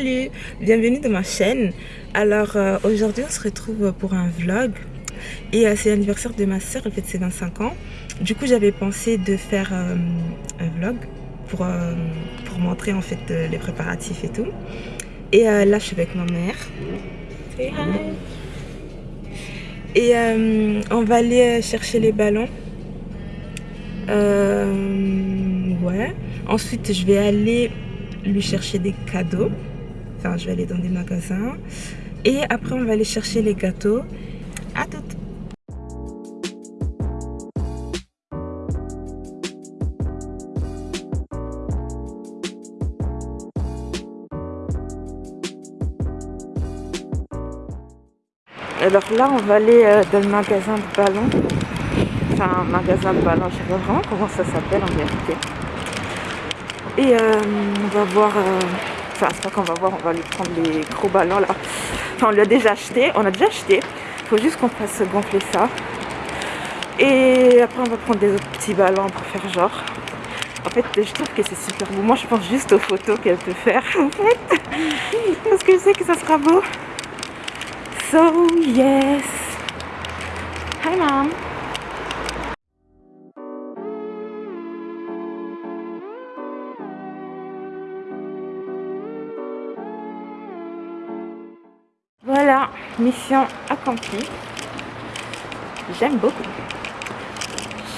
Salut, bienvenue dans ma chaîne. Alors euh, aujourd'hui on se retrouve pour un vlog et euh, c'est l'anniversaire de ma soeur, elle fait ses 25 ans. Du coup j'avais pensé de faire euh, un vlog pour, pour montrer en fait les préparatifs et tout. Et là je suis avec ma mère. Et on va aller chercher les ballons. ouais. Ensuite je vais aller lui chercher des cadeaux. Enfin, je vais aller dans des magasins. Et après, on va aller chercher les gâteaux. À toutes Alors là, on va aller euh, dans le magasin de ballons. Enfin, magasin de ballons, je sais pas vraiment comment ça s'appelle en vérité. Et euh, on va voir, euh, enfin c'est pas qu'on va voir, on va lui prendre les gros ballons là. Enfin on lui a déjà acheté, on a déjà acheté. Faut juste qu'on fasse gonfler ça. Et après on va prendre des autres petits ballons pour faire genre. En fait je trouve que c'est super beau. Moi je pense juste aux photos qu'elle peut faire en fait. Parce que je sais que ça sera beau. So yes. Hi mom. Mission accomplie. J'aime beaucoup.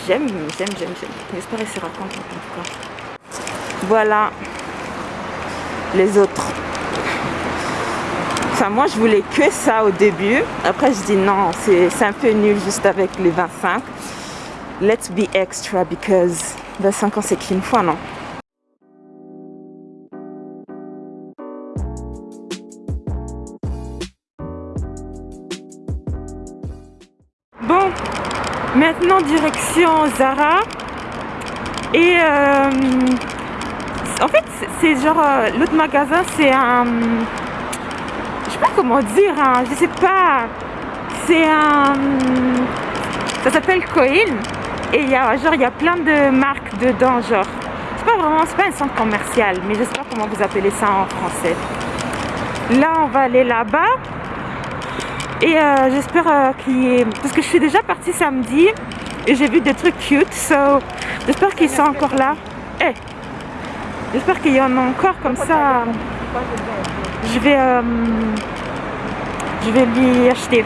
J'aime, j'aime, j'aime, j'aime. J'espère qu'elle sera contente en. Voilà les autres. Enfin, moi, je voulais que ça au début. Après, je dis non, c'est un peu nul juste avec les 25. Let's be extra because 25 ans, c'est qu'une fois, non? Maintenant direction Zara. Et euh, en fait c'est genre euh, l'autre magasin c'est un je sais pas comment dire hein, je sais pas. C'est un ça s'appelle Coin et il y a genre il y a plein de marques dedans genre. C'est pas vraiment c'est pas un centre commercial mais je sais pas comment vous appelez ça en français. Là on va aller là-bas et euh, j'espère euh, qu'il y ait... Parce que je suis déjà partie samedi et j'ai vu des trucs cute. So, j'espère qu'ils sont encore là. Eh, j'espère qu'il y en a encore comme ça. Je vais, euh, je vais lui acheter.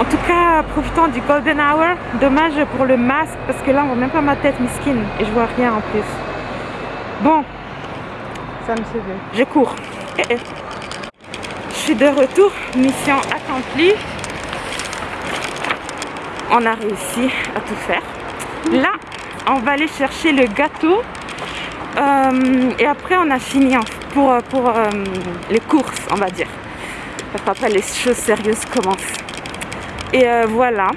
En tout cas, profitons du golden hour. Dommage pour le masque parce que là, on voit même pas ma tête miskine et je vois rien en plus. Bon, ça me Je cours. Eh, de retour, mission accomplie. On a réussi à tout faire. Là, on va aller chercher le gâteau. Euh, et après, on a fini pour, pour euh, les courses, on va dire. Après, les choses sérieuses commencent. Et euh, voilà.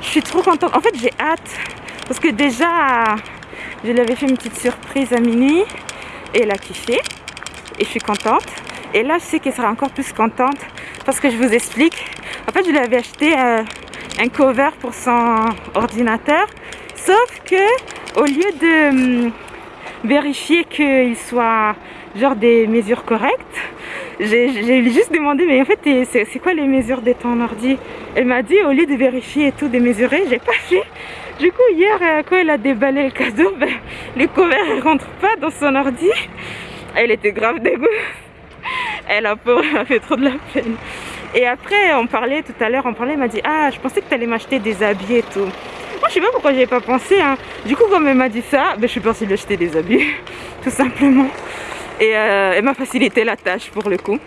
Je suis trop contente. En fait, j'ai hâte. Parce que déjà, je lui avais fait une petite surprise à minuit. Et elle a kiffé. Et je suis contente. Et là, je sais qu'elle sera encore plus contente parce que je vous explique. En fait, je lui avais acheté euh, un cover pour son ordinateur. Sauf que au lieu de hum, vérifier qu'il soit genre des mesures correctes, j'ai juste demandé, mais en fait, c'est quoi les mesures de ton ordi? Elle m'a dit, au lieu de vérifier et tout, de mesurer, j'ai pas fait. Du coup, hier, euh, quand elle a déballé le cadeau, ben, le cover ne rentre pas dans son ordi. Elle était grave dégoûtée elle a peur, elle a fait trop de la peine. Et après, on parlait tout à l'heure, on parlait, elle m'a dit Ah, je pensais que tu allais m'acheter des habits et tout. Moi, je sais pas pourquoi j'avais pas pensé. Hein. Du coup, comme elle m'a dit ça, ben, je suis partie lui acheter des habits, tout simplement. Et euh, elle m'a facilité la tâche pour le coup.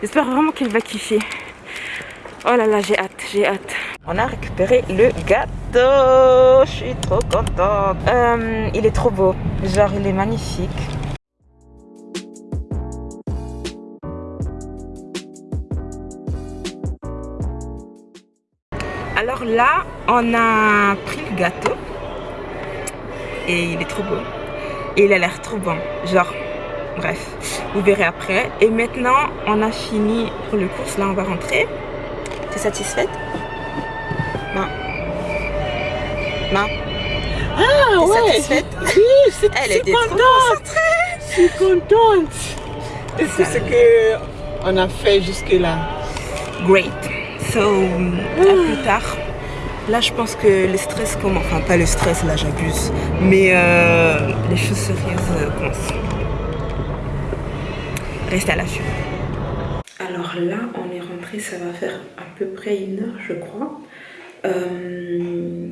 J'espère vraiment qu'elle va kiffer. Oh là là, j'ai hâte, j'ai hâte. On a récupéré le gâteau. Je suis trop contente. Euh, il est trop beau. Genre, il est magnifique. Alors là, on a pris le gâteau. Et il est trop beau. Et il a l'air trop bon. Genre, bref, vous verrez après. Et maintenant, on a fini pour le course. Là, on va rentrer. T'es satisfaite? Non. Non Ah ouais satisfaite? Oui, c'est Elle était trop concentrée suis contente. Et c'est ce qu'on a fait jusque-là. Great. So, à plus tard. Là, je pense que le stress commence. Enfin, pas le stress, là, j'abuse. Mais euh, les choses sérieuses euh, commencent. Reste à l'affût. Alors là, on est rentré, ça va faire à peu près une heure, je crois. Euh,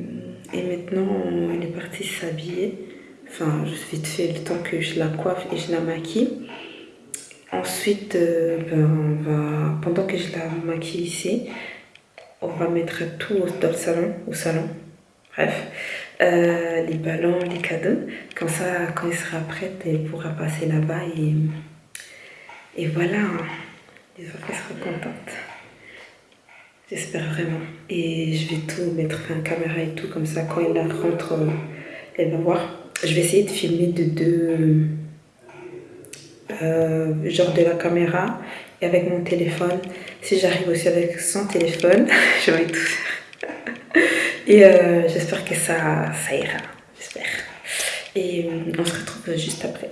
et maintenant, elle est partie s'habiller. Enfin, je vite fait le temps que je la coiffe et je la maquille. Ensuite, ben, on va, pendant que je la maquille ici, on va mettre tout dans le salon, au salon. Bref, euh, les ballons, les cadeaux. Comme ça, quand elle sera prête, elle pourra passer là-bas et, et voilà. J'espère qu'elle sera contente. J'espère vraiment. Et je vais tout mettre, en caméra et tout, comme ça, quand elle rentre, elle va voir. Je vais essayer de filmer de deux... Euh, genre de la caméra et avec mon téléphone. Si j'arrive aussi avec son téléphone, je vais tout faire. Et euh, j'espère que ça, ça ira. J'espère. Et euh, on se retrouve juste après.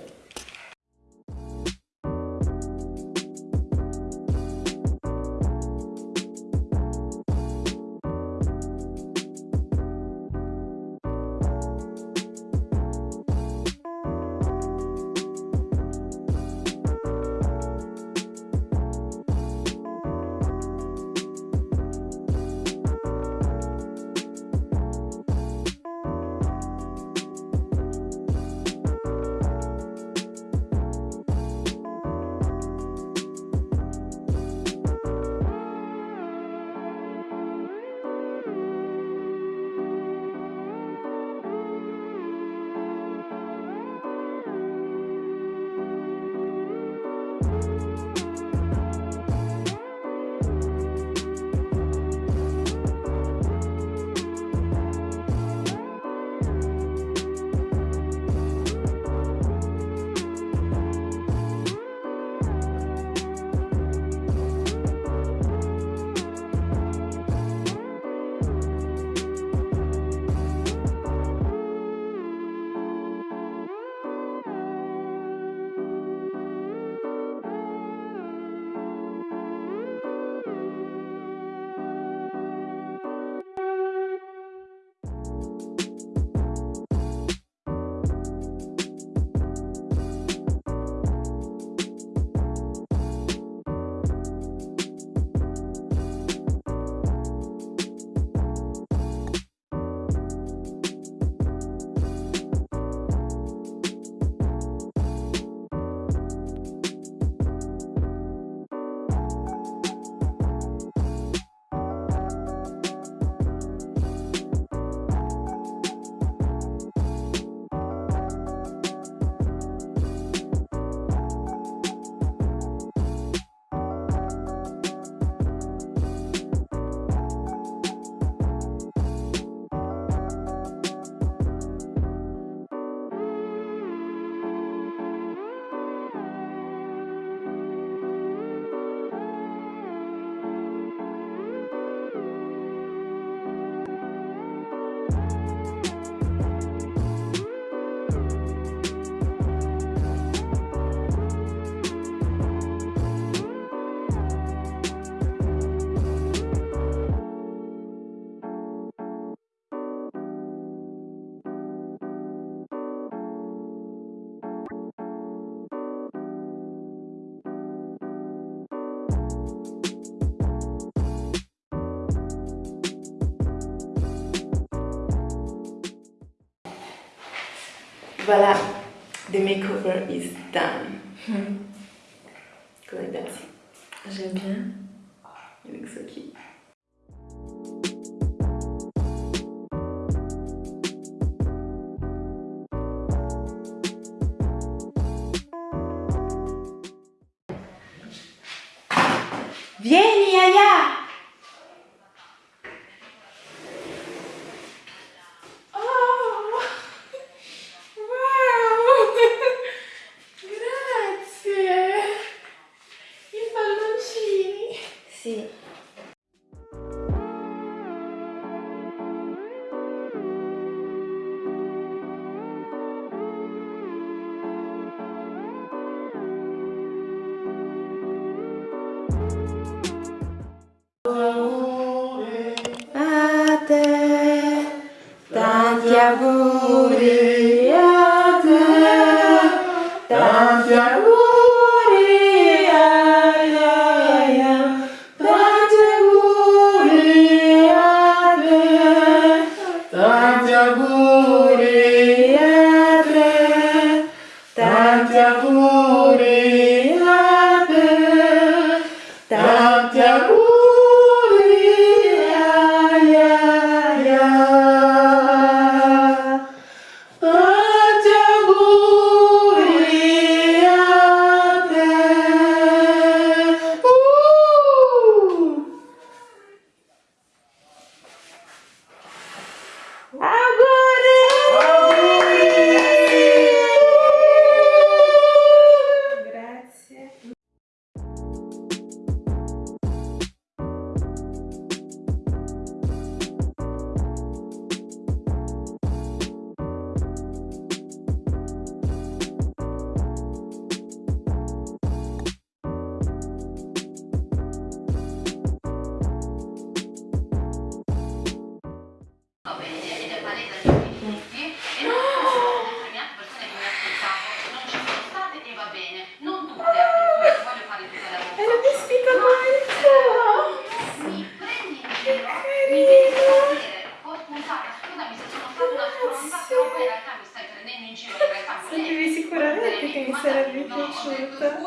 Voilà, the makeover is done. Hmm. Comment J'aime bien. You look so cute. Vieni, Aya!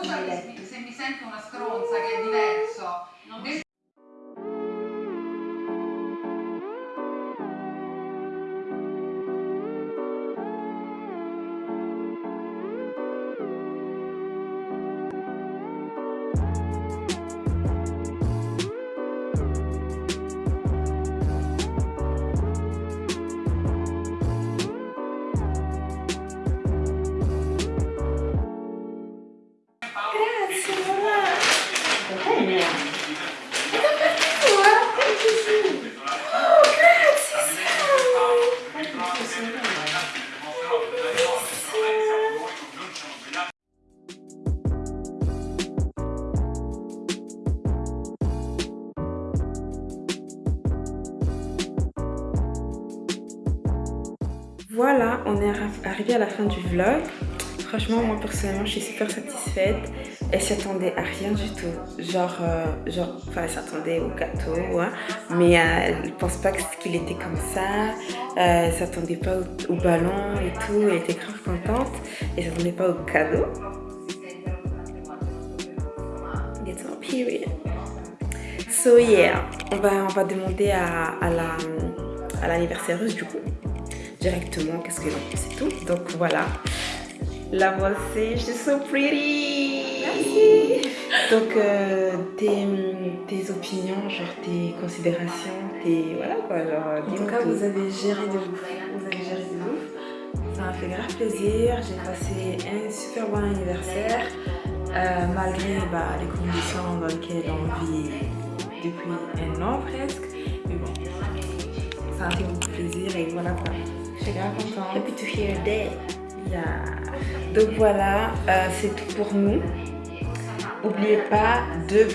possibile. Se mi sento una stronza che è diverso, non Grazie, mamma. Va bene. È da parte tua? Perché sì. Oh, grazie, Sara. Guarda Voilà, on est arrivé à la fin du vlog. Franchement, moi personnellement, je suis super satisfaite. Elle s'attendait à rien du tout. Genre, euh, genre enfin, elle s'attendait au gâteau, hein. mais euh, elle ne pense pas qu'il était comme ça. Euh, elle s'attendait pas au, ballon et tout. Elle était grave contente. Elle s'attendait pas au cadeau. Period. So yeah, on va, on va demander à, la à l'anniversaire du coup directement qu'est-ce que l'on pense et tout donc voilà la voici she's so pretty Merci. donc euh, tes, tes, opinions genre tes considérations tes voilà quoi genre en tout cas vous avez géré de ouf vous avez géré de ouf ça m'a fait grave plaisir j'ai passé un super bon anniversaire euh, malgré bah, les conditions dans lesquelles on vit depuis un an presque mais bon ça a fait beaucoup plaisir et voilà quoi. Je suis grave contente. Happy to hear that. Yeah. Donc voilà, euh, c'est tout pour nous. N'oubliez pas de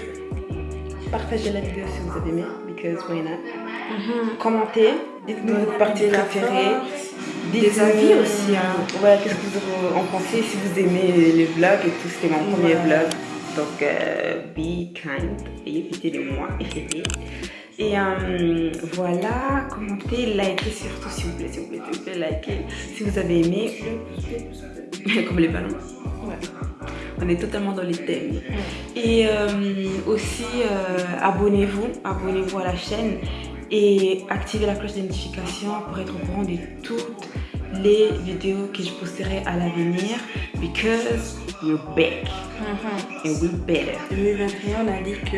partager la vidéo si vous avez aimé, because why not? Mm -hmm. Commentez, dites-nous votre partie préférée. Des avis aussi. Hein. Ouais, qu'est-ce que vous en pensez si vous aimez les vlogs et tout. C'était mon premier vlog. Donc, euh, be kind et évitez-les-moi. Et euh, voilà, commentez, likez surtout s'il vous s'il plaît, likez si vous avez aimé. Comme les ballons. Ouais. On est totalement dans les thèmes. Et euh, aussi, euh, abonnez-vous, abonnez-vous à la chaîne et activez la cloche de notification pour être au courant de toutes les vidéos que je posterai à l'avenir because we're back mm-hmm. and we're better. 2021, on a dit que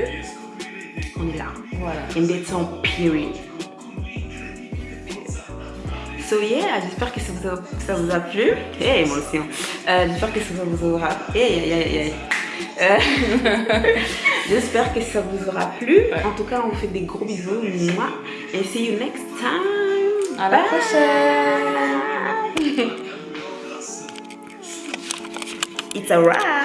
on est là. Voilà. And that's on period. So yeah, j'espère que ça vous, a, plu. Hey, moi aussi. Hein. Euh, j'espère que ça vous aura... Hey, hey, hey. Euh, j'espère que ça vous aura plu. En tout cas, on vous fait des gros bisous. Moi. Et see you next time. À la prochaine. It's a wrap.